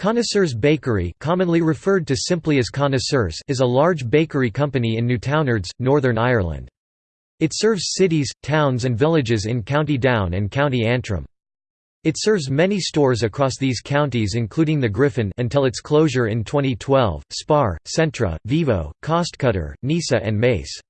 Connoisseurs Bakery commonly referred to simply as Connoisseurs is a large bakery company in Newtownards, Northern Ireland. It serves cities, towns and villages in County Down and County Antrim. It serves many stores across these counties including the Griffin until its closure in 2012, Spar, Centra, Vivo, Costcutter, Nisa and Mace.